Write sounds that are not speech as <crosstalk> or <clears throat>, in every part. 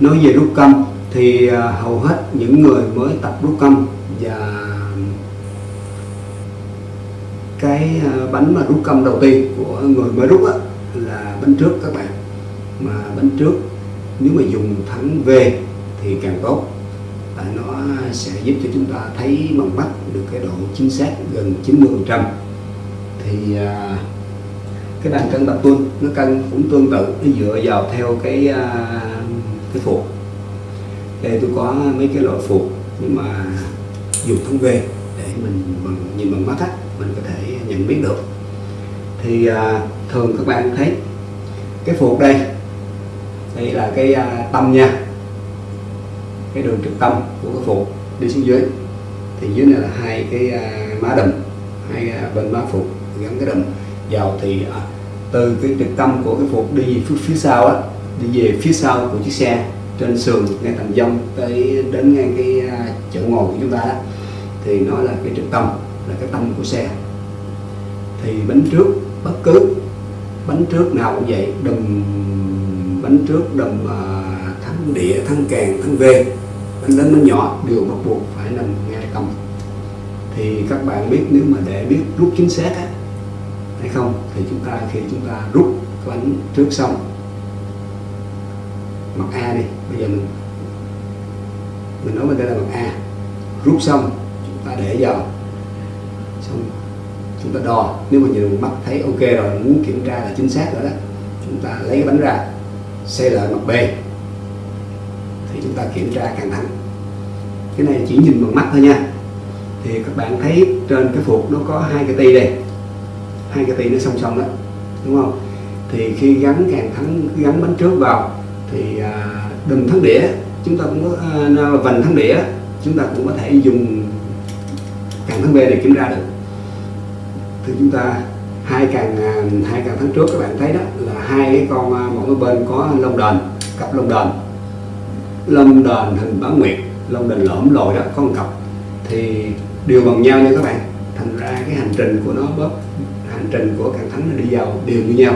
nói về rút câm thì à, hầu hết những người mới tập rút câm và cái à, bánh mà rút câm đầu tiên của người mới rút á, là bánh trước các bạn. Mà bánh trước nếu mà dùng thắng V thì càng tốt. Tại nó sẽ giúp cho chúng ta thấy bằng mắt được cái độ chính xác gần 90 phần trăm. Thì à, cái bàn cân tập tuân nó cân cũng tương tự nó dựa vào theo cái à, cái phục đây tôi có mấy cái loại phục nhưng mà dùng thông về để mình bằng, nhìn bằng mắt á mình có thể nhận biết được. Thì à, thường các bạn thấy cái phục đây đây là cái à, tâm nha cái đường trực tâm của cái phục đi xuống dưới. Thì dưới này là hai cái à, má đầm hai à, bên má phục gắn cái đầm vào thì à, từ cái trực tâm của cái phục đi phía, phía sau á đi về phía sau của chiếc xe trên sườn ngay tầm dông tới đến ngay cái à, chỗ ngồi của chúng ta đó thì nó là cái trực tâm là cái tâm của xe. Thì bánh trước bất cứ bánh trước nào cũng vậy đùm bánh trước đùm uh, à, thắng địa thắng càng thắng về bánh lớn bánh nhỏ đều bắt buộc phải nằm ngay tâm thì các bạn biết nếu mà để biết rút chính xác á, hay không thì chúng ta khi chúng ta rút cái bánh trước xong mặt A đi. Bây giờ mình mình nói bên đây là mặt A. Rút xong, chúng ta để vào. Xong, chúng ta đo. Nếu mà nhìn mắt thấy ok rồi, muốn kiểm tra là chính xác rồi đó, chúng ta lấy cái bánh ra xây lại mặt B. Thì chúng ta kiểm tra càng thẳng. Cái này chỉ nhìn bằng mắt thôi nha. Thì các bạn thấy trên cái phục nó có hai cái ti đây. Hai cái ti nó song song đó, đúng không? Thì khi gắn càng thắng gắn bánh trước vào thì à, đừng thắng đĩa. Chúng ta cũng có à, vành thắng đĩa, chúng ta cũng có thể dùng càng thắng B để kiểm tra được. Thì chúng ta hai càng à, hai càng tháng trước, các bạn thấy đó, là hai cái con mỗi bên có lông đền, cặp lông đền. Lông đền hình bán nguyệt, lông đền lõm lồi đó, có một cặp. Thì đều bằng nhau nha các bạn. Thành ra cái hành trình của nó bớt, hành trình của càng thắng nó đi vào đều như nhau.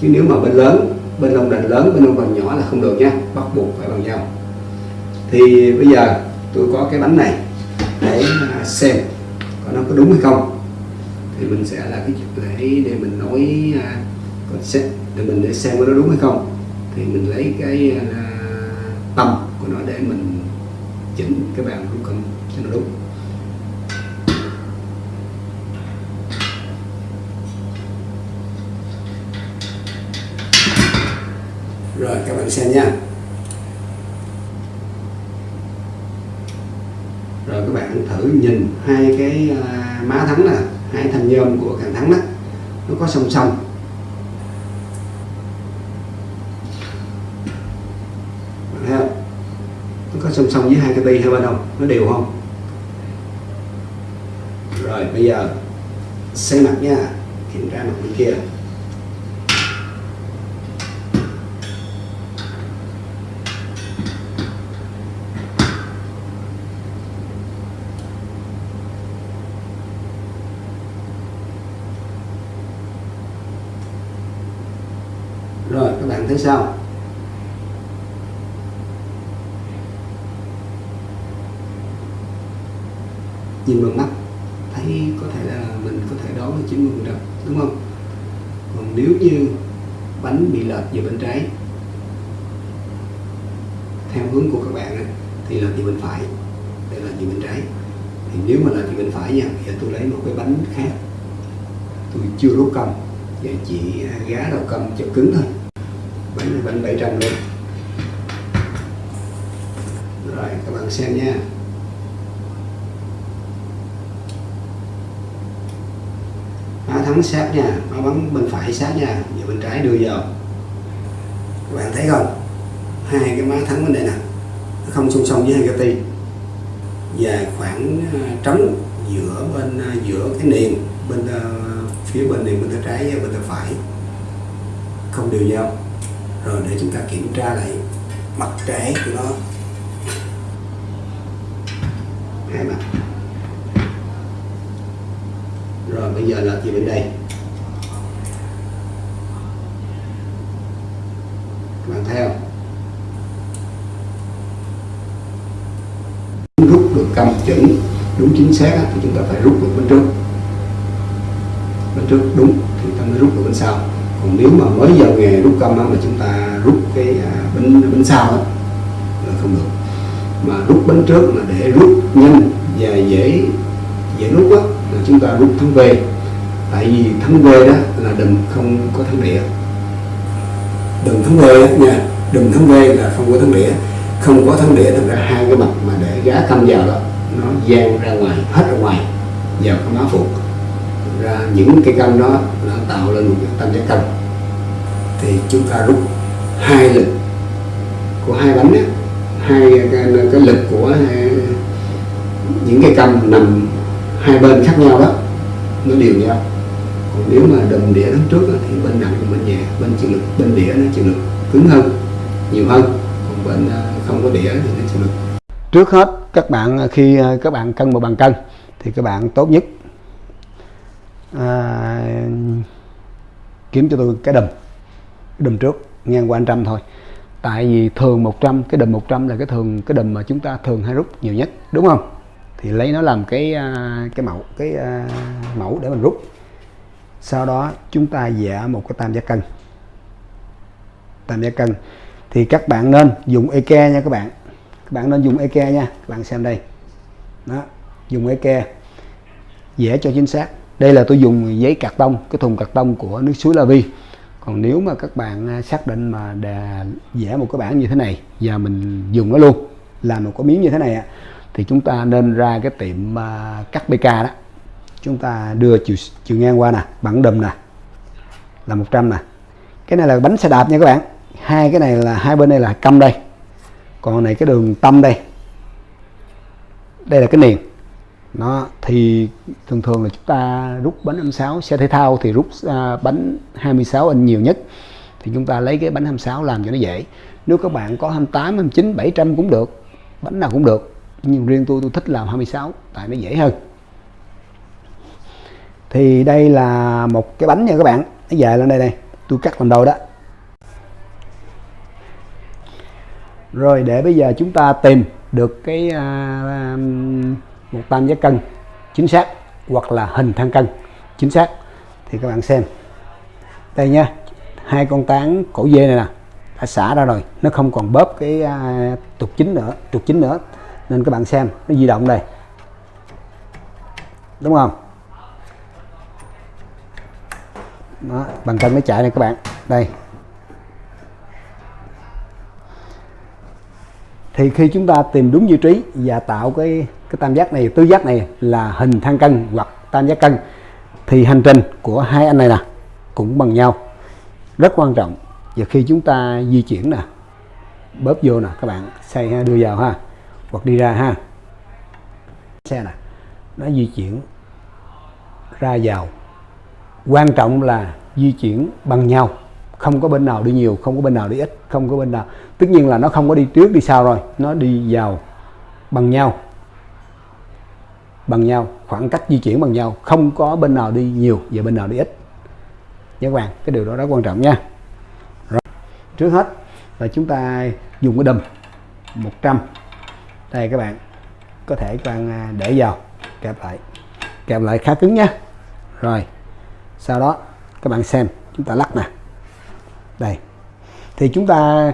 Chứ nếu mà bên lớn bên lông đền lớn bên lông đền nhỏ là không được nha bắt buộc phải bằng nhau. Thì bây giờ tôi có cái bánh này để à, xem có nó có đúng hay không. Thì mình sẽ là cái để để mình nói à, để mình để xem có nó đúng hay không. Thì mình lấy cái à, tâm của nó để mình chỉnh cái bàn của con cho nó đúng. Bạn xem nha. Rồi các bạn thử nhìn hai cái à, má thắng nè, hai thanh nhôm của càng thắng đó. Nó có song song. Bạn thấy không? nó có song song với hai cái ti hai bên không? Nó đều không? Rồi, bây giờ xây mặt nha, kiểm tra mặt bên kia rồi các bạn thấy sao? Nhìn bằng mắt, thấy có thể là mình có thể đoán được 90 phần trăm đúng không? Còn nếu như bánh bị lệch về bên trái, theo hướng của các bạn ấy thì lệch về bên phải đây là về bên trái. Thì nếu mà lệch về bên phải nha giờ tôi lấy một cái bánh khác. Tôi chưa đốt cầm và chỉ à, gá đầu cầm cho cứng thôi bánh này bánh 700 luôn rồi, các bạn xem nha. Má thắng sát nha, má bắn bên phải sát nha, giờ bên trái đưa vào. Các bạn thấy không? Hai cái má thắng bên đây nè. Nó không song song với hai cái ti và khoảng ờ, trống giữa bên ờ, giữa cái niềm bên ờ, phía bên này bên tay trái và bên tay phải. Không đều nhau rồi để chúng ta kiểm tra lại mặt trái của nó. Hai mặt. Rồi, bây giờ là gì bên đây. Bạn thấy không? Rút được cầm chuẩn đúng chính xác thì chúng ta phải rút được bên trước. Bên trước đúng thì ta mới rút được bên sau còn nếu mà mới vào nghề rút câm mà chúng ta rút cái à, bánh sau đó, là không được. Mà rút bánh trước là để rút nhanh và dễ dễ rút á là chúng ta rút thắng về tại vì thắng về đó là đừng không có thắng đĩa. Đừng thắng về nha đừng thắng về là không có thắng đĩa. Không có thắng đĩa thành ra hai cái mặt mà để gá câm vào đó nó gian ra ngoài hết ra ngoài vào cái má phục ra những cái cân đó nó tạo lên một cái tam giác cân thì chúng ta rút hai lực của hai bánh á hai cái, cái lực của hai, những cái cân nằm hai bên khác nhau đó nó đều nhau. Còn nếu mà đồng đĩa đằng trước á, thì bên nặng bên nhẹ bên chịu lực bên đĩa nó chịu lực cứng hơn nhiều hơn. Còn bên à, không có đĩa thì nó chịu lực. Trước hết các bạn khi à, các bạn cân một bàn cân thì các bạn tốt nhất à, kiếm cho tôi cái đùm cái đùm trước ngang qua trăm thôi. Tại vì thường 100 cái đùm 100 là cái thường cái đùm mà chúng ta thường hay rút nhiều nhất đúng không? Thì lấy nó làm cái à, cái mẫu cái uh, mẫu để mình rút. Sau đó chúng ta vẽ một cái tam giác cân. Tam giác cân. Thì các bạn nên dùng eke nha các bạn. Các bạn nên dùng eke nha. Các bạn xem đây. Đó dùng eke vẽ cho chính xác đây là tôi dùng giấy cạc tông cái thùng cạc tông của nước suối La Vi còn nếu mà các bạn à, xác định mà để vẽ một cái bảng như thế này và mình dùng nó luôn làm một cái miếng như thế này thì chúng ta nên ra cái tiệm à, cắt BK đó. Chúng ta đưa chiều, chiều ngang qua nè bằng đùm nè là 100 nè. Cái này là bánh xe đạp nha các bạn. Hai cái này là hai bên đây là câm đây. Còn này cái đường tâm đây. Đây là cái niền nó thì thường thường là chúng ta rút bánh 26 xe thể thao thì rút uh, bánh 26 inch nhiều nhất. Thì chúng ta lấy cái bánh 26 làm cho nó dễ. Nếu các bạn có 28 29 700 cũng được bánh nào cũng được. Nhưng riêng tôi tôi thích làm 26 tại nó dễ hơn. Thì đây là một cái bánh nha các bạn. Nó dài lên đây này tôi cắt làm đầu đó. Rồi để bây giờ chúng ta tìm được cái uh, một tam giác cân chính xác hoặc là hình thang cân chính xác. Thì các bạn xem đây nha hai con tán cổ dê này nè đã xả ra rồi nó không còn bóp cái uh, trục chính nữa trục chính nữa. Nên các bạn xem nó di động đây. Đúng không? Đó, bằng cân nó chạy này các bạn. Đây. Thì khi chúng ta tìm đúng vị trí và tạo cái cái tam giác này, tứ giác này là hình thang cân hoặc tam giác cân. Thì hành trình của hai anh này nè cũng bằng nhau. Rất quan trọng. Và khi chúng ta di chuyển nè, bóp vô nè, các bạn xoay ha, đưa vào ha, hoặc đi ra ha. Xe nè, nó di chuyển ra vào. Quan trọng là di chuyển bằng nhau. Không có bên nào đi nhiều, không có bên nào đi ít, không có bên nào. Tất nhiên là nó không có đi trước, đi sau rồi. Nó đi vào bằng nhau bằng nhau, khoảng cách di chuyển bằng nhau, không có bên nào đi nhiều và bên nào đi ít. Nhớ các bạn cái điều đó rất quan trọng nha. Rồi. trước hết là chúng ta dùng cái đùm 100 đây các bạn, có thể các bạn à, để vào, kẹp lại kẹp lại khá cứng nha. Rồi, sau đó các bạn xem, chúng ta lắc nè. Đây, thì chúng ta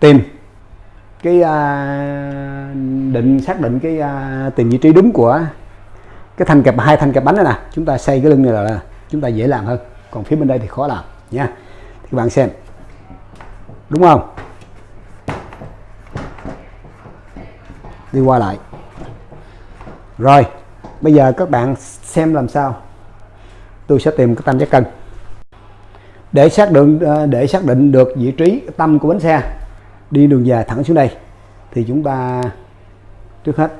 tìm cái uh, định xác định cái à, uh, tìm vị trí đúng của cái thanh kẹp hai thanh kẹp bánh này nè. Chúng ta xây cái lưng này là, là chúng ta dễ làm hơn. Còn phía bên đây thì khó làm nha thì các bạn xem. Đúng không? Đi qua lại. Rồi bây giờ các bạn xem làm sao. Tôi sẽ tìm cái tam giác cân. Để xác định à, để xác định được vị trí tâm của bánh xe đi đường dài thẳng xuống đây. Thì chúng ta trước hết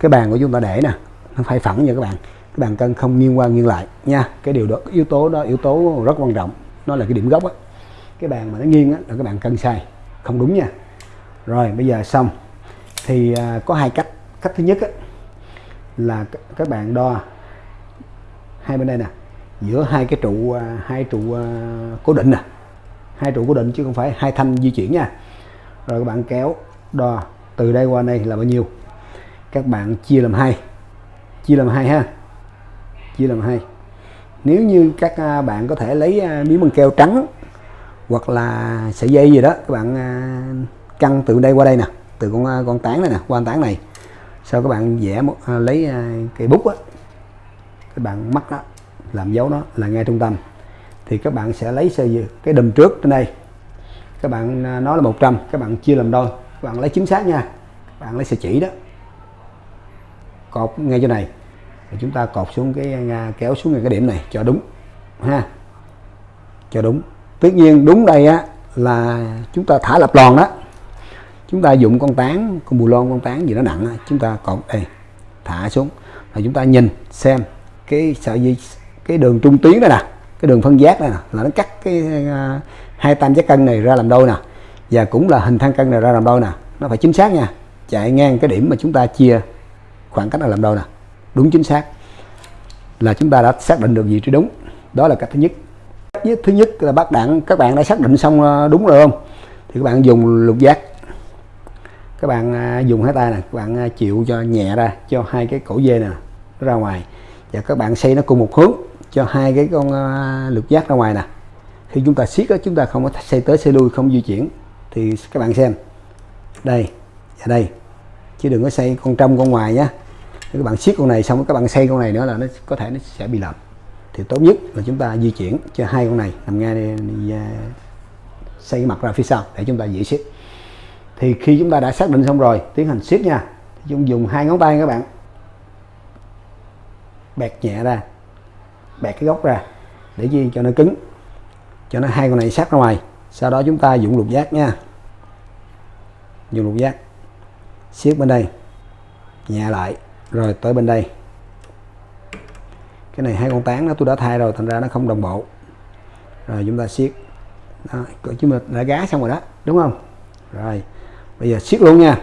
cái bàn của chúng ta để nè nó phải phẳng nha các bạn. Cái bàn cân không nghiêng qua nghiêng lại nha. Cái điều đó yếu tố đó yếu tố rất quan trọng. Nó là cái điểm gốc á. Cái bàn mà nó nghiêng á là cái bàn cân sai. Không đúng nha. Rồi bây giờ xong. Thì à, có hai cách. Cách thứ nhất á, là các bạn đo hai bên đây nè. Giữa hai cái trụ à, hai trụ à, cố định nè. Hai trụ cố định chứ không phải hai thanh di chuyển nha rồi các bạn kéo đo, từ đây qua đây là bao nhiêu? Các bạn chia làm hai. Chia làm hai ha. Chia làm hai. Nếu như các à, bạn có thể lấy à, miếng băng keo trắng hoặc là sợi dây gì đó, các bạn à, căng từ đây qua đây nè, từ con con tán này nè, qua tán này. Sau các bạn vẽ một lấy cây bút á, các bạn mắc đó làm dấu nó là ngay trung tâm. Thì các bạn sẽ lấy sợi cái đùm trước trên đây các bạn à, nói là 100 các bạn chia làm đôi. Các bạn lấy chính xác nha. Các bạn lấy sợi chỉ đó. Cột ngay chỗ này. Rồi chúng ta cột xuống cái à, kéo xuống cái điểm này cho đúng, ha. Cho đúng. Tất nhiên, đúng đây á, là chúng ta thả lập lòn đó. Chúng ta dùng con tán, con bù lon, con tán gì nó nặng chúng ta cột đây, thả xuống. Và chúng ta nhìn xem cái sợi dây, cái đường trung tuyến đây nè, cái đường phân giác này nè, là nó cắt cái à, hai tam giác cân này ra làm đôi nè? Và cũng là hình thang cân này ra làm đôi nè? Nó phải chính xác nha. Chạy ngang cái điểm mà chúng ta chia khoảng cách là làm đôi nè? Đúng chính xác. Là chúng ta đã xác định được vị trí đúng. Đó là cách thứ nhất. Cách thứ nhất là bác đạn các bạn đã xác định xong ờ, đúng rồi không? Thì các bạn dùng lục giác. Các bạn ờ, dùng hai tay nè. Các bạn ờ, chịu cho nhẹ ra, cho hai cái cổ dê nè ra ngoài. Và các bạn xây nó cùng một hướng cho hai cái con lục giác ra ngoài nè khi chúng ta siết đó, chúng ta không có xây tới xây lui không di chuyển. Thì các bạn xem. Đây và đây. Chứ đừng có xây con trong con ngoài nhé các bạn siết con này xong các bạn xây con này nữa là nó có thể nó sẽ bị lầm. Thì tốt nhất là chúng ta di chuyển cho hai con này nằm ngay đây, à, xây mặt ra phía sau để chúng ta dễ siết. Thì khi chúng ta đã xác định xong rồi tiến hành siết nha. Chúng dùng hai ngón tay các bạn. Bẹt nhẹ ra bẹt cái gốc ra để gì cho nó cứng cho nó hai con này sát ra ngoài. Sau đó chúng ta dùng lục giác nha. Dùng lục giác. Siết bên đây. Nhẹ lại. Rồi tới bên đây. Cái này hai con tán đó tôi đã thay rồi thành ra nó không đồng bộ. Rồi chúng ta siết. Đó, chúng mình đã gá xong rồi đó đúng không? Rồi bây giờ siết luôn nha.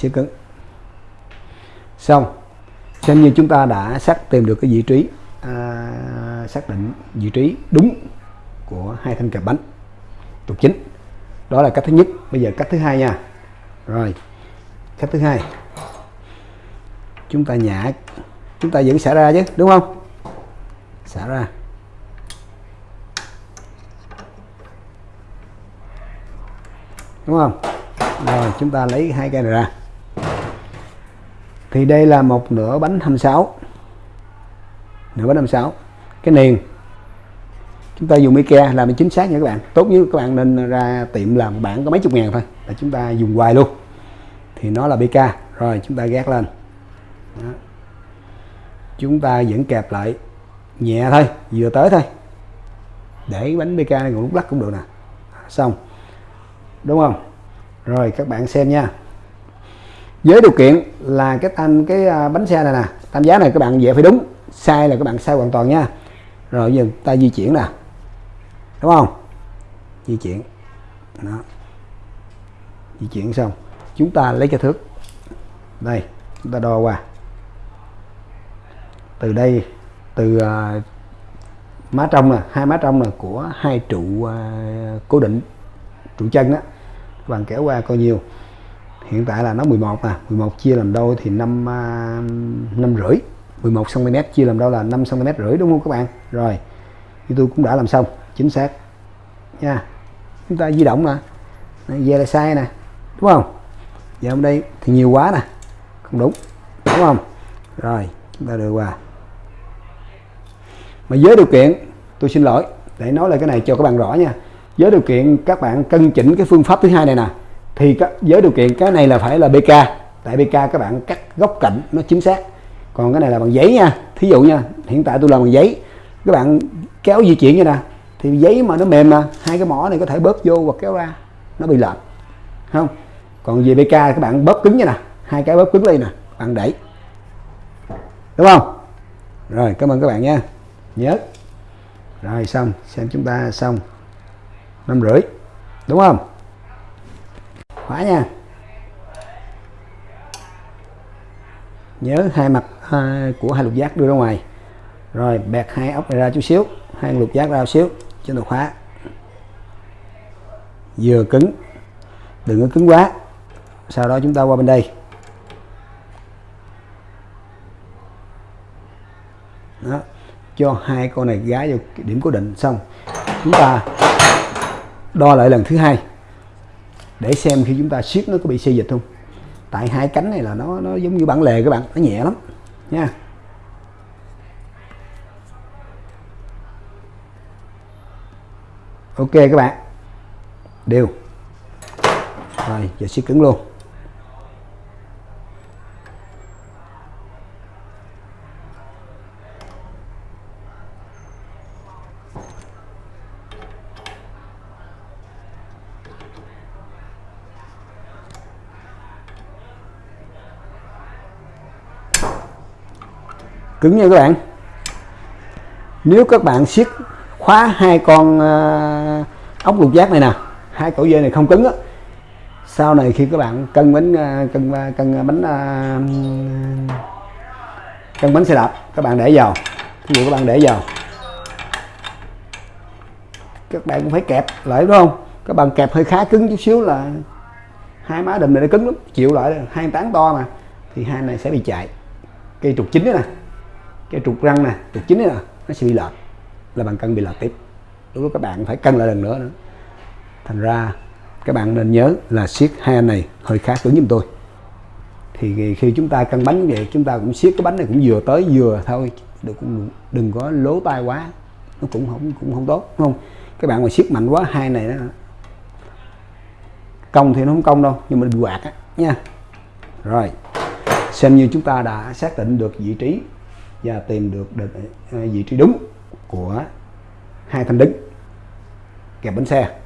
Siết cứng. Xong xem như chúng ta đã xác tìm được cái vị trí à, xác định vị trí đúng của hai thanh kẹp bánh trục chính. Đó là cách thứ nhất. Bây giờ cách thứ hai nha. Rồi cách thứ hai. Chúng ta nhả chúng ta vẫn xả ra chứ đúng không? Xả ra. Đúng không? Rồi chúng ta lấy hai cây này ra thì đây là một nửa bánh 26 nửa bánh 56 cái niền chúng ta dùng Ikea làm chính xác nha các bạn. Tốt nhất các bạn nên ra tiệm làm bản có mấy chục ngàn thôi, là chúng ta dùng hoài luôn. Thì nó là BK rồi, chúng ta gác lên. Đó. chúng ta vẫn kẹp lại nhẹ thôi, vừa tới thôi. Để bánh BK này còn lúc lắc cũng được nè. Xong. Đúng không? Rồi, các bạn xem nha với điều kiện là cái tam cái à, bánh xe này nè tam giá này các bạn vẽ phải đúng sai là các bạn sai hoàn toàn nha. Rồi giờ ta di chuyển nè đúng không? Di chuyển đó. Di chuyển xong chúng ta lấy cái thước. Đây chúng ta đo qua. Từ đây từ uh, má trong nè hai má trong là của hai trụ uh, cố định trụ chân đó các bạn kéo qua coi nhiêu hiện tại là nó 11 à 11 chia làm đôi thì 5 à, năm rưỡi. 11 cm chia làm đôi là 5 cm rưỡi đúng không các bạn? Rồi, thì tôi cũng đã làm xong, chính xác. Nha, chúng ta di động nè về là sai nè, đúng không? Giờ hôm đây thì nhiều quá nè, không đúng đúng không? Rồi, chúng ta đưa qua. Mà với điều kiện, tôi xin lỗi, để nói lại cái này cho các bạn rõ nha. Với điều kiện các bạn cân chỉnh cái phương pháp thứ hai này nè thì với điều kiện cái này là phải là BK tại BK các bạn cắt góc cạnh nó chính xác. Còn cái này là bằng giấy nha. Thí dụ nha, hiện tại tôi làm bằng giấy. Các bạn kéo di chuyển như nè, thì giấy mà nó mềm mà, hai cái mỏ này có thể bóp vô hoặc kéo ra, nó bị lệch. Không? Còn về BK các bạn bóp cứng như nè, hai cái bóp cứng lên nè bạn đẩy. Đúng không? Rồi, cảm ơn các bạn nha. Nhớ. Rồi, xong. Xem chúng ta xong. Năm rưỡi. Đúng không? Khóa nha. Nhớ hai mặt hai, của hai lục giác đưa ra ngoài. Rồi bẹt hai ốc này ra chút xíu hai lục giác ra xíu cho nó khóa vừa cứng đừng có cứng quá. Sau đó chúng ta qua bên đây. Đó cho hai con này gá vào điểm cố định xong chúng ta đo lại lần thứ hai để xem khi chúng ta siết nó có bị xê dịch không. Tại hai cánh này là nó nó giống như bản lề các bạn, nó nhẹ lắm, nha. Ok các bạn. Đều. Rồi, giờ siết cứng luôn. Cứng nha các bạn. Nếu các bạn siết khóa hai con uh, ốc lục giác này nè hai cổ dây này không cứng á sau này khi các bạn cân bánh uh, cân uh, cân bánh uh, cân bánh xe đạp các bạn để vào. Ví dụ các bạn để vào. Các bạn cũng phải kẹp lại đúng không? Các bạn kẹp hơi khá cứng chút xíu là hai má đùm này nó cứng lắm chịu lại hai tán to mà thì hai này sẽ bị chạy. Cây trục chính đó nè cái trục răng nè, trục chính nè nó sẽ bị lệch, là bạn cân bị lệch tiếp. Lúc đó các bạn phải cân lại lần nữa nữa thành ra, các bạn nên nhớ là siết hai anh này hơi khá cứng giùm tôi. Thì khi chúng ta cân bánh như vậy, chúng ta cũng siết cái bánh này cũng vừa tới vừa thôi, đừng cũng đừng có lố tay quá, nó cũng không cũng không tốt, đúng không? Các bạn mà siết mạnh quá, hai này đó công thì nó không công đâu, nhưng mà bị quạt á, nha. Rồi, xem như chúng ta đã xác định được vị trí và tìm được định, à, vị trí đúng của hai thanh đứng kẹp bánh xe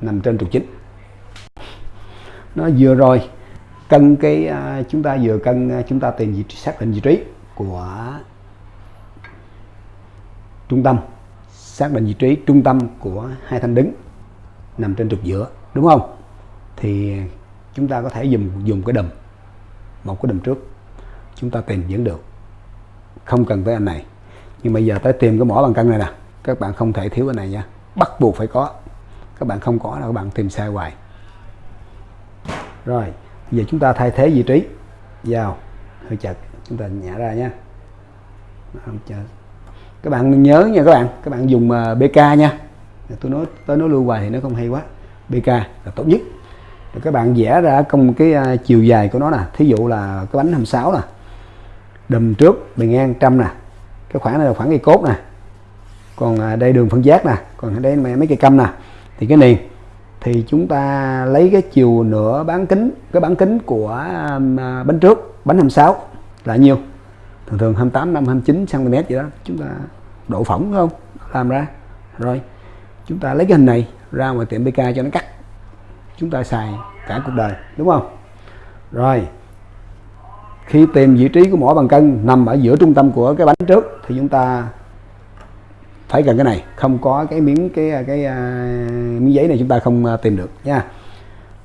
nằm trên trục chính. Nó vừa rồi cân cái à, chúng ta vừa cân à, chúng ta tìm vị trí xác định vị trí của trung tâm xác định vị trí trung tâm của hai thanh đứng nằm trên trục giữa đúng không? Thì chúng ta có thể dùng dùng cái đùm một cái đùm trước chúng ta tìm vẫn được không cần tới anh này. Nhưng bây giờ tới tìm cái mỏ bằng cân này nè. Các bạn không thể thiếu cái này nha. Bắt buộc phải có. Các bạn không có là các bạn tìm sai hoài. Rồi giờ chúng ta thay thế vị trí. Vào. Hơi chật chúng ta nhả ra nha. Các bạn nhớ nha các bạn. Các bạn dùng ờ, BK nha. Tôi nói, tới nói lưu hoài thì nó không hay quá. BK là tốt nhất. Rồi các bạn vẽ ra công cái ờ, chiều dài của nó nè. Thí dụ là cái bánh 26 nè đùm trước, bề ngang trăm nè. Cái khoảng này là khoảng cây cốt nè. Còn à, đây đường phân giác nè. Còn đây mấy cây câm nè. Thì cái này, thì chúng ta lấy cái chiều nửa bán kính, cái bán kính của à, bánh trước, bánh 26 là nhiêu? Thường thường 28 5 29 cm vậy đó. Chúng ta độ phỏng không? Làm ra. Rồi, chúng ta lấy cái hình này ra ngoài tiệm BK cho nó cắt. Chúng ta xài cả cuộc đời, đúng không? Rồi khi tìm vị trí của mỏ bằng cân nằm ở giữa trung tâm của cái bánh trước thì chúng ta phải cần cái này. Không có cái miếng cái à, cái, cái uh, miếng giấy này chúng ta không uh, tìm được nha.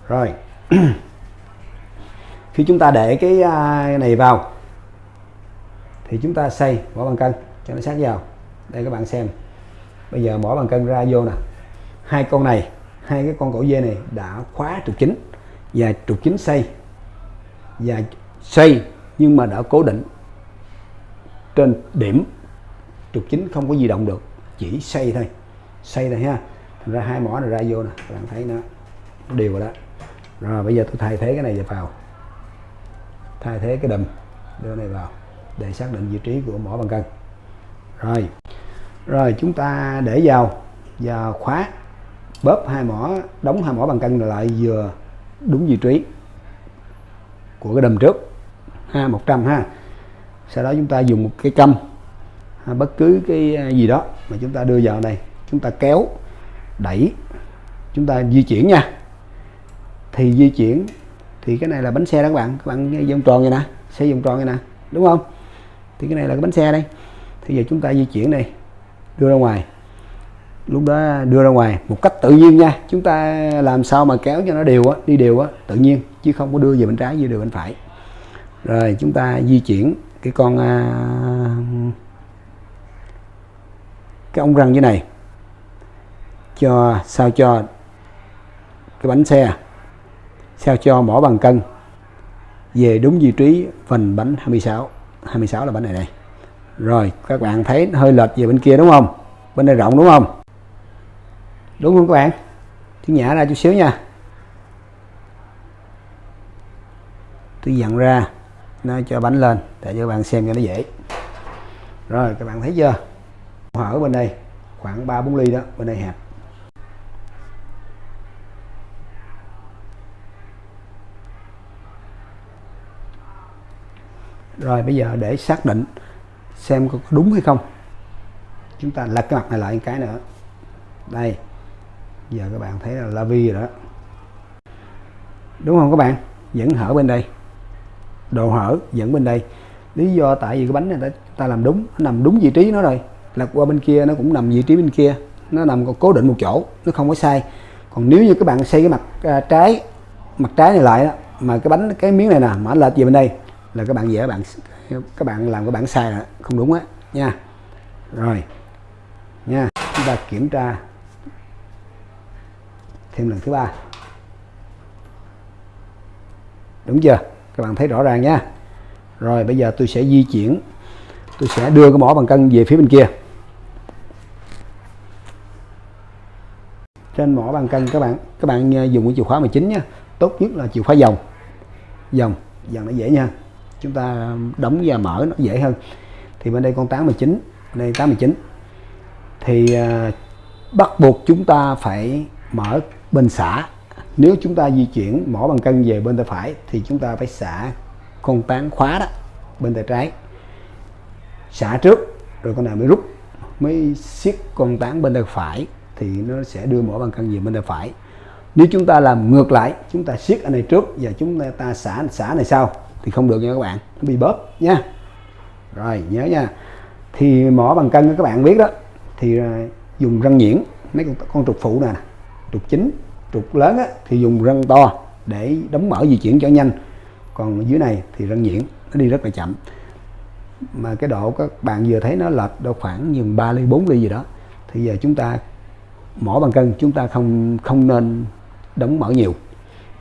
Rồi. <clears throat> Khi chúng ta để cái uh, này vào thì chúng ta xây mỏ bằng cân cho nó sát vào. Đây các bạn xem. Bây giờ mỏ bằng cân ra vô nè. Hai con này hai cái con cổ dê này đã khóa trục chính và trục chính xây. Và xây nhưng mà đã cố định trên điểm trục chính không có di động được, chỉ xây thôi. Xây thôi ha. Thành ra hai mỏ này ra vô nè, các bạn thấy nó đều rồi đó. Rồi, bây giờ tôi thay thế cái này vào thay thế cái đầm đưa này vào, để xác định vị trí của mỏ bằng cân. Rồi rồi chúng ta để vào và khóa, bóp hai mỏ, đóng hai mỏ bằng cân lại vừa đúng vị trí của cái đầm trước ha 100 ha. Sau đó chúng ta dùng một cái câm ha, bất cứ cái à, gì đó mà chúng ta đưa vào đây chúng ta kéo đẩy chúng ta di chuyển nha. Thì di chuyển thì cái này là bánh xe đó các bạn. Các bạn vòng tròn vậy nè xe vòng tròn vậy nè đúng không? Thì cái này là cái bánh xe đây. Thì giờ chúng ta di chuyển này đưa ra ngoài. Lúc đó đưa ra ngoài một cách tự nhiên nha. Chúng ta làm sao mà kéo cho nó đều á đi đều á tự nhiên chứ không có đưa về bên trái như đưa bên phải rồi chúng ta di chuyển cái con à, cái ống răng dưới này cho, sao cho cái bánh xe, sao cho mỏ bằng cân về đúng vị trí phần bánh 26 26 là bánh này này rồi, các bạn thấy hơi lệch về bên kia đúng không? Bên đây rộng đúng không? Đúng không các bạn? Tôi nhả ra chút xíu nha. Tôi dặn ra nó cho bánh lên, để cho các bạn xem cho nó dễ. Rồi, các bạn thấy chưa? Hở bên đây, khoảng 3 4 ly đó, bên đây hẹp rồi, bây giờ để xác định xem có đúng hay không. Chúng ta lật cái mặt này lại một cái nữa. Đây, giờ các bạn thấy là la vi rồi đó. Đúng không các bạn? Vẫn hở bên đây độ hở dẫn bên đây. Lý do tại vì cái bánh này ta, ta làm đúng nó nằm đúng vị trí nó rồi. Lật qua bên kia nó cũng nằm vị trí bên kia nó nằm cố định một chỗ nó không có sai. Còn nếu như các bạn xây cái mặt à, trái mặt trái này lại đó, mà cái bánh cái miếng này nè mà lệch về bên đây là các bạn dễ bạn các bạn làm cái bản sai là không đúng á nha. Rồi nha chúng ta kiểm tra thêm lần thứ ba. Đúng chưa? Các bạn thấy rõ ràng nha. Rồi, bây giờ tôi sẽ di chuyển. Tôi sẽ đưa cái mỏ bằng cân về phía bên kia. Trên mỏ bằng cân, các bạn các bạn à, dùng cái chìa khóa 19 nhé tốt nhất là chìa khóa dòng. Dòng dòng nó dễ nha. Chúng ta đóng và mở nó dễ hơn. Thì bên đây con 89 đây 89 thì à, bắt buộc chúng ta phải mở bên xã nếu chúng ta di chuyển mỏ bằng cân về bên tay phải thì chúng ta phải xả con tán khóa đó bên tay trái. Xả trước rồi con nào mới rút mới siết con tán bên tay phải thì nó sẽ đưa mỏ bằng cân về bên tay phải. Nếu chúng ta làm ngược lại chúng ta siết anh này trước và chúng ta xả xả này sau thì không được nha các bạn nó bị bóp nha. Rồi nhớ nha. Thì mỏ bằng cân các bạn biết đó thì à, dùng răng nhuyễn mấy con, con trục phụ nè trục chính trục lớn á, thì dùng răng to để đóng mở di chuyển cho nhanh. Còn dưới này thì răng nhuyễn nó đi rất là chậm. Mà cái độ các bạn vừa thấy nó lệch đâu khoảng nhường 3 ly 4 ly gì đó. Thì giờ chúng ta mỏ bằng cân chúng ta không không nên đóng mở nhiều.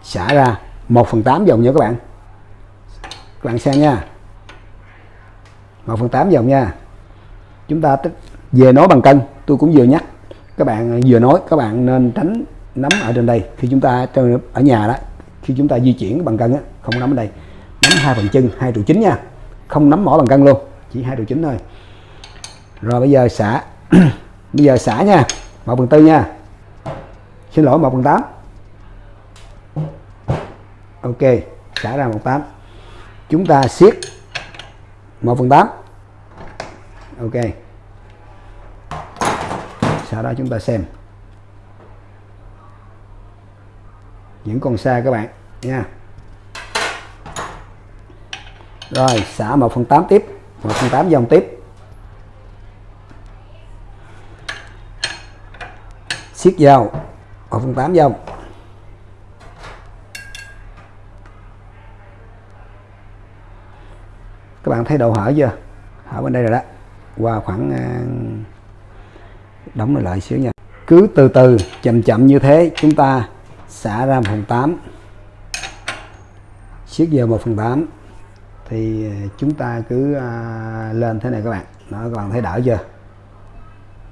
Xả ra 1 phần 8 dòng nha các bạn. Các bạn xem nha. 1 phần 8 dòng nha. Chúng ta về nói bằng cân tôi cũng vừa nhắc các bạn vừa nói các bạn nên tránh nắm ở trên đây. Khi chúng ta ở nhà đó khi chúng ta di chuyển bằng cân á, không nắm ở đây. Nắm hai phần chân hai trụ chính nha. Không nắm mỏ bằng cân luôn chỉ hai trụ chính thôi. Rồi bây giờ xả <clears throat> bây giờ xả nha một phần tư nha. Xin lỗi một phần tám. Ok xả ra một tám. Chúng ta siết một phần tám. Ok. Sau đó chúng ta xem. Những con xa các bạn, nha. Rồi, xả 1 phần 8 tiếp 1 phần 8 dòng tiếp. Siết vào 1 phần 8 dòng. Các bạn thấy độ hở chưa? Hở bên đây rồi đó. Qua khoảng à, đóng lại xíu nha. Cứ từ từ, chậm chậm như thế, chúng ta xả ra 1 phần 8 siết giờ 1 phần 8 thì ờ, chúng ta cứ à, lên thế này các bạn. Đó các bạn thấy đỡ chưa?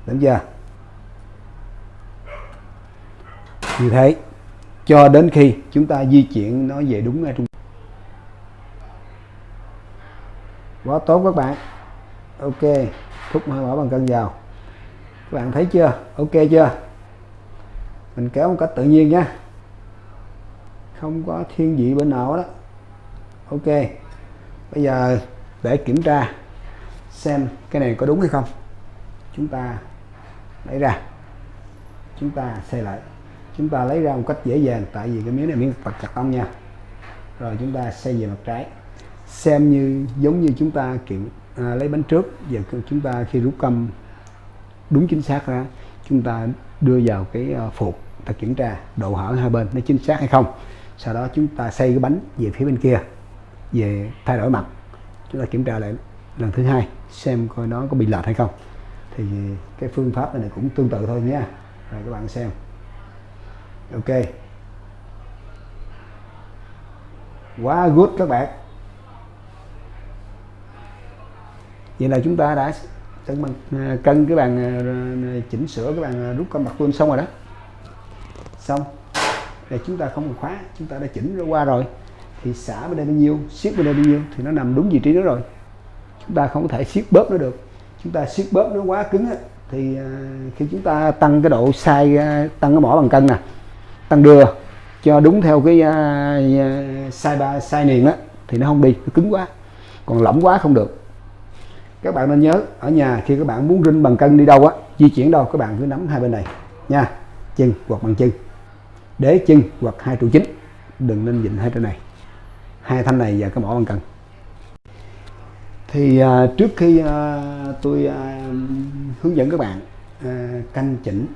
Đúng chưa? Như thế cho đến khi chúng ta di chuyển nó về đúng ngay trung quá tốt các bạn. Ok thúc hơi mở bằng cân vào. Các bạn thấy chưa? Ok chưa? Mình kéo một cách tự nhiên nhé không có thiên vị bên nào đó ok bây giờ để kiểm tra xem cái này có đúng hay không. Chúng ta lấy ra chúng ta xây lại. Chúng ta lấy ra một cách dễ dàng tại vì cái miếng này miếng vật chặt tông nha. Rồi chúng ta xây về mặt trái. Xem như giống như chúng ta kiểm à, lấy bánh trước. Giờ chúng ta khi rút câm đúng chính xác ra chúng ta đưa vào cái à, uh, phục ta kiểm tra độ hở hai bên nó chính xác hay không sau đó chúng ta xây cái bánh về phía bên kia, về thay đổi mặt. Chúng ta kiểm tra lại lần thứ hai, xem coi nó có bị lệch hay không. Thì cái phương pháp này cũng tương tự thôi nhé. rồi các bạn xem. Ok. Quá good các bạn. Vậy là chúng ta đã cân bằng à, cân cái bàn à, chỉnh sửa cái bàn à, rút con mặt luôn xong rồi đó. Xong để chúng ta không cần khóa chúng ta đã chỉnh nó qua rồi. Thì xả bên đây bao nhiêu siết bên đây bao nhiêu thì nó nằm đúng vị trí đó rồi. Chúng ta không có thể siết bóp nó được. Chúng ta siết bóp nó quá cứng á, thì à, khi chúng ta tăng cái độ sai à, tăng cái mỏ bằng cân nè tăng đưa cho đúng theo cái à, sai ba sai niền á thì nó không đi nó cứng quá. Còn lỏng quá không được. Các bạn nên nhớ ở nhà khi các bạn muốn rinh bằng cân đi đâu á di chuyển đâu các bạn cứ nắm hai bên này nha. Chân hoặc bằng chân đế chân hoặc hai trụ chính. Đừng nên dịnh hai trên này. Hai thanh này và cái mỏ bằng cân thì à, trước khi à, tôi à, hướng dẫn các bạn à, canh chỉnh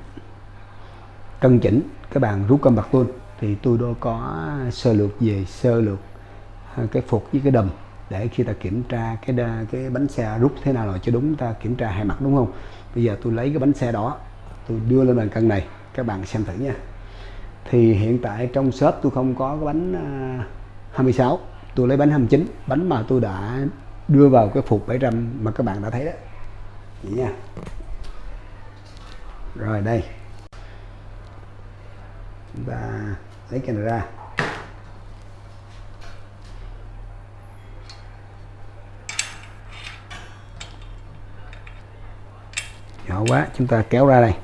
cân chỉnh cái bàn rút cân bạc tuôn thì tôi đã có sơ lược về sơ lược à, cái phục với cái đầm để khi ta kiểm tra cái đa, cái bánh xe rút thế nào là cho đúng ta kiểm tra hai mặt đúng không? Bây giờ tôi lấy cái bánh xe đó tôi đưa lên bàn cân này các bạn xem thử nha thì hiện tại trong shop tôi không có cái bánh à, 26 tôi lấy bánh 29 bánh mà tôi đã đưa vào cái phục 700 mà các bạn đã thấy đó. Vậy nha. Rồi, đây. Chúng ta lấy cái này ra nhỏ quá, chúng ta kéo ra đây.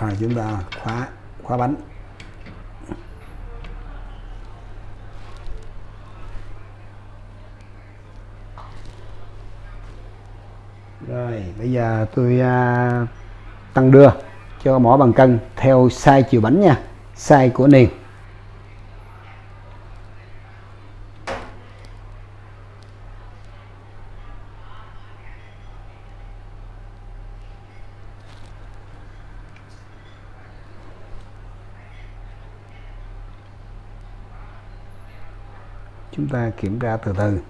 Rồi chúng ta khóa khóa bánh. Rồi bây giờ tôi à, tăng đưa cho mỏ bằng cân theo size chiều bánh nha. Size của niềng ta kiểm tra từ từ.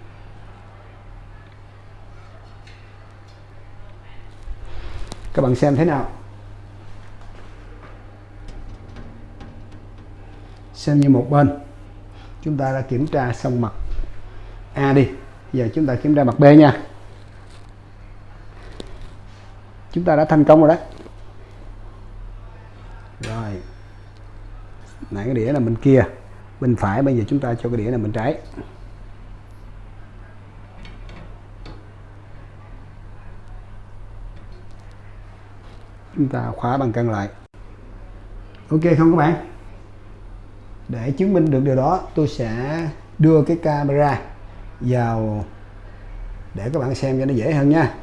Các bạn xem thế nào? Xem như một bên. Chúng ta đã kiểm tra xong mặt A đi. Giờ chúng ta kiểm tra mặt B nha. Chúng ta đã thành công rồi đấy. rồi. Nãy cái đĩa là bên kia bên phải bây giờ chúng ta cho cái đĩa là bên trái. Chúng ta khóa bằng cân lại. Ok không các bạn? Để chứng minh được điều đó, tôi sẽ đưa cái camera vào để các bạn xem cho nó dễ hơn nha.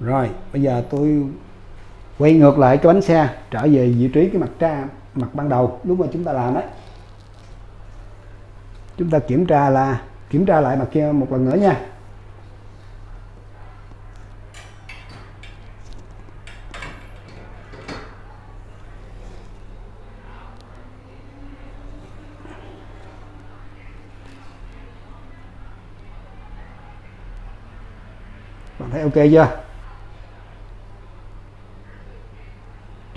Rồi, bây giờ tôi quay ngược lại cho bánh xe, trở về vị trí cái mặt tra, mặt ban đầu, lúc mà chúng ta làm đấy. Chúng ta kiểm tra là, kiểm tra lại mặt kia một lần nữa nha. Bạn thấy ok chưa?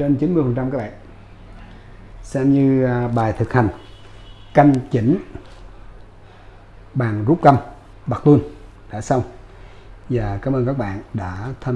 Trên 90 phần trăm các bạn. Xem như à, bài thực hành. Canh chỉnh. Bàn rút câm bạc tuôn đã xong. Và cảm ơn các bạn đã tham